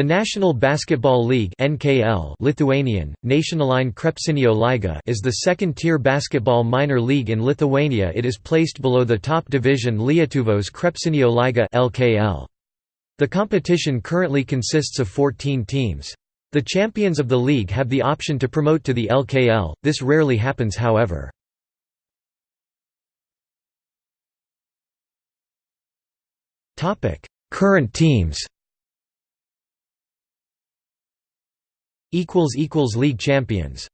The National Basketball League (NKL) Lithuanian, Nacionalinė Krepšinio lyga is the second-tier basketball minor league in Lithuania it is placed below the top division Lietuvos Krepšinio lyga (LKL). The competition currently consists of 14 teams. The champions of the league have the option to promote to the LKL, this rarely happens however. Topic: Current teams League champions